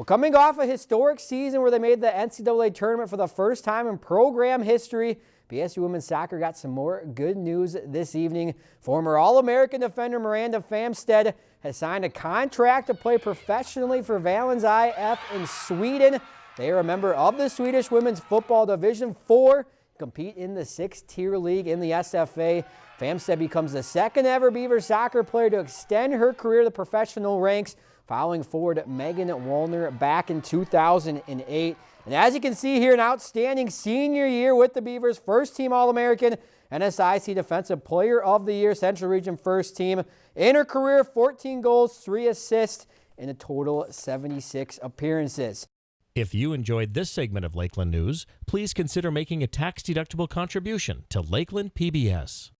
Well, coming off a historic season where they made the NCAA tournament for the first time in program history, BSU women's soccer got some more good news this evening. Former All-American defender Miranda Famstead has signed a contract to play professionally for Valens IF in Sweden. They are a member of the Swedish Women's Football Division 4, compete in the sixth-tier league in the SFA. Famstead becomes the second ever Beaver soccer player to extend her career to the professional ranks following forward Megan Wallner back in 2008. And as you can see here, an outstanding senior year with the Beavers, first team All-American, NSIC Defensive Player of the Year, Central Region First Team. In her career, 14 goals, 3 assists, in a total 76 appearances. If you enjoyed this segment of Lakeland News, please consider making a tax-deductible contribution to Lakeland PBS.